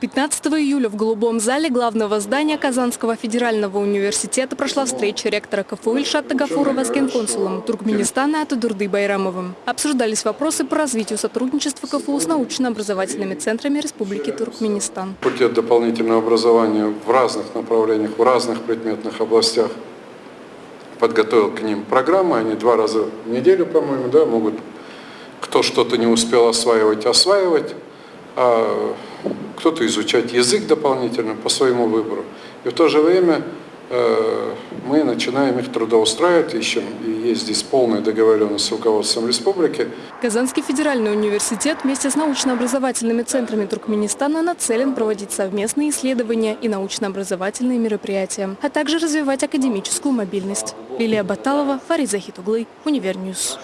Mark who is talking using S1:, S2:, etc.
S1: 15 июля в Голубом зале главного здания Казанского федерального университета прошла встреча ректора КФУ Ильшата Гафурова с генконсулом Туркменистана Атадурды Байрамовым. Обсуждались вопросы по развитию сотрудничества КФУ с научно-образовательными центрами Республики Туркменистан.
S2: Факультет дополнительного образования в разных направлениях, в разных предметных областях подготовил к ним программы. Они два раза в неделю, по-моему, да, могут кто что-то не успел осваивать, осваивать. А кто-то изучать язык дополнительно по своему выбору. И в то же время э, мы начинаем их трудоустраивать, ищем, и есть здесь полная договоренность с руководством республики.
S1: Казанский федеральный университет вместе с научно-образовательными центрами Туркменистана нацелен проводить совместные исследования и научно-образовательные мероприятия, а также развивать академическую мобильность. Лилия Баталова, Фарид Захитуглы, Univer News.